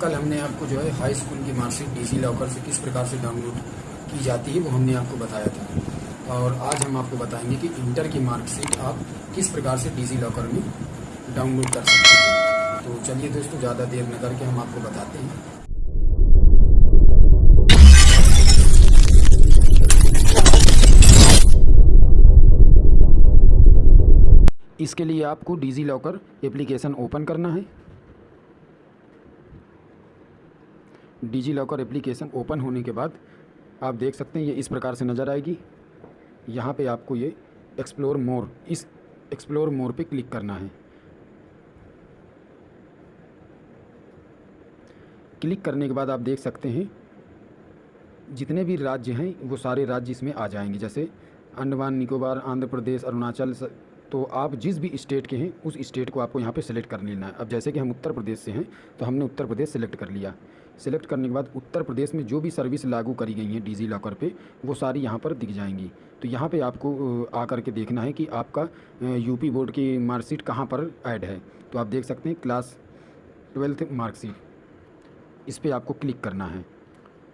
कल हमने आपको जो है हाई स्कूल की मार्कशीट डीजी लॉकर से किस प्रकार से डाउनलोड की जाती है, वो हमने आपको बताया था। और आज हम आपको बताएँगे कि इंटर की मार्कशीट आप किस प्रकार से डीजी लॉकर में डाउनलोड कर सकते हैं। तो चलिए दोस्तों, ज़्यादा देर न करके हम आपको बताते हैं। इसके लिए आपको डिजी लॉकर एप्लीकेशन ओपन करना है। डिजी लॉकर एप्लीकेशन ओपन होने के बाद आप देख सकते हैं ये इस प्रकार से नज़र आएगी। यहाँ पे आपको ये एक्सप्लोर मोर, इस एक्सप्लोर मोर पे क्लिक करना है। क्लिक करने के बाद आप देख सकते हैं, जितने भी राज्य हैं, वो सारे राज्य इसमें आ जाएँगे। जैसे अंडमान, निकोबार, आंध्र प्रदेश, अरुणाचल तो आप जिस भी स्टेट के हैं, उस स्टेट को आपको यहाँ पे सेलेक्ट कर लेना है। अब जैसे कि हम उत्तर प्रदेश से हैं तो हमने उत्तर प्रदेश सेलेक्ट कर लिया। सेलेक्ट करने के बाद उत्तर प्रदेश में जो भी सर्विस लागू करी गई हैं डिजी लॉकर पे, वो सारी यहाँ पर दिख जाएँगी। तो यहाँ पे आपको आकर के देखना है कि आपका यूपी बोर्ड की मार्कशीट कहाँ पर ऐड है। तो आप देख सकते हैं क्लास ट्वेल्थ मार्कशीट इस पर आपको क्लिक करना है।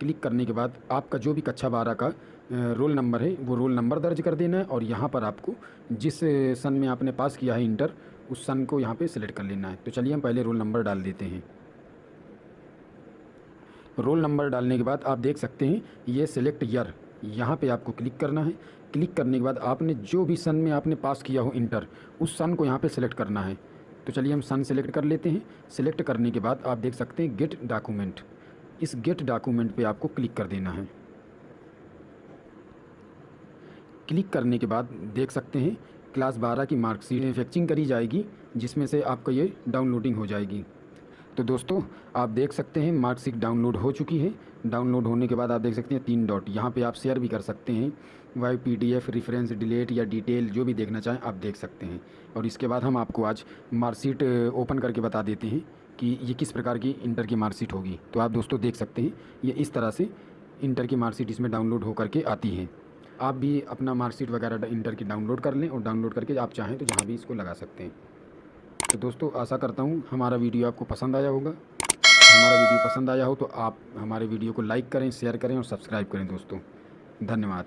क्लिक करने के बाद आपका जो भी कक्षा बारह का रोल नंबर है, वो रोल नंबर दर्ज कर देना है और यहाँ पर आपको जिस सन में आपने पास किया है इंटर, उस सन को यहाँ पे सिलेक्ट कर लेना है। तो चलिए हम पहले रोल नंबर डाल देते हैं। रोल नंबर डालने के बाद आप देख सकते हैं, ये सिलेक्ट ईयर, यहाँ पे आपको क्लिक करना है। क्लिक करने के बाद आपने जो भी सन में आपने पास किया हो इंटर, उस सन को यहाँ पे सिलेक्ट करना है। तो चलिए हम सन सेलेक्ट कर लेते हैं। सिलेक्ट करने के बाद आप देख सकते हैं, गेट डॉक्यूमेंट। इस गेट डॉक्यूमेंट पे आपको क्लिक कर देना है। क्लिक करने के बाद देख सकते हैं, क्लास बारह की मार्कशीट मैनुफैक्चरिंग करी जाएगी, जिसमें से आपका ये डाउनलोडिंग हो जाएगी। तो दोस्तों, आप देख सकते हैं मार्कशीट डाउनलोड हो चुकी है। डाउनलोड होने के बाद आप देख सकते हैं तीन डॉट। यहाँ पे आप शेयर भी कर सकते हैं। Y P D F reference delete या डिटेल जो भी देखना चाहें, आप देख सकते हैं। और इसके बाद हम आपको आज मार्कशीट ओपन करके बता देते हैं कि ये किस प्रकार की इंटर की मार्कशीट होगी। तो आप दोस्तों देख सकते हैं, ये इस तरह से इंटर की मार्कशीट इसमें डाउनलोड होकर के आती है। आप भी अपना मार्कशीट वगैरह इंटर की डाउनलोड कर लें और डाउनलोड करके आप चाहें तो जहाँ भी इसको लगा सकते हैं। तो दोस्तों, आशा करता हूँ हमारा वीडियो आपको पसंद आया होगा। हमारा वीडियो पसंद आया हो तो आप हमारे वीडियो को लाइक करें, शेयर करें और सब्सक्राइब करें दोस्तों। धन्यवाद।